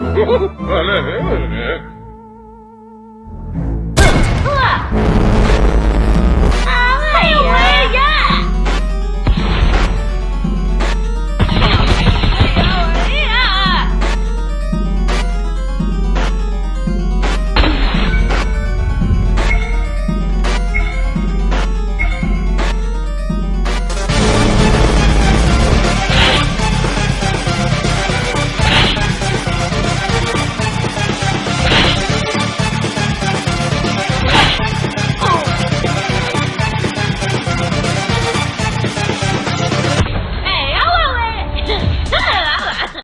öyle mi?